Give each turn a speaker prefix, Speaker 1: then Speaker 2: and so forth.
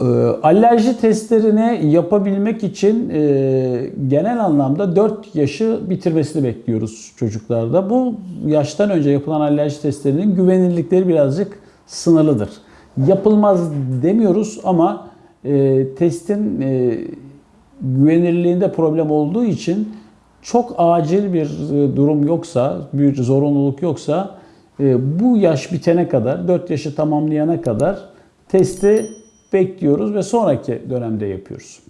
Speaker 1: Ee, Alerji testlerini yapabilmek için e, genel anlamda 4 yaşı bitirmesini bekliyoruz çocuklarda. Bu yaştan önce yapılan alerji testlerinin güvenilirlikleri birazcık sınırlıdır. Yapılmaz demiyoruz ama e, testin e, problem olduğu için çok acil bir e, durum yoksa, bir zorunluluk yoksa e, bu yaş bitene kadar, 4 yaşı tamamlayana kadar testi bekliyoruz ve sonraki dönemde yapıyoruz.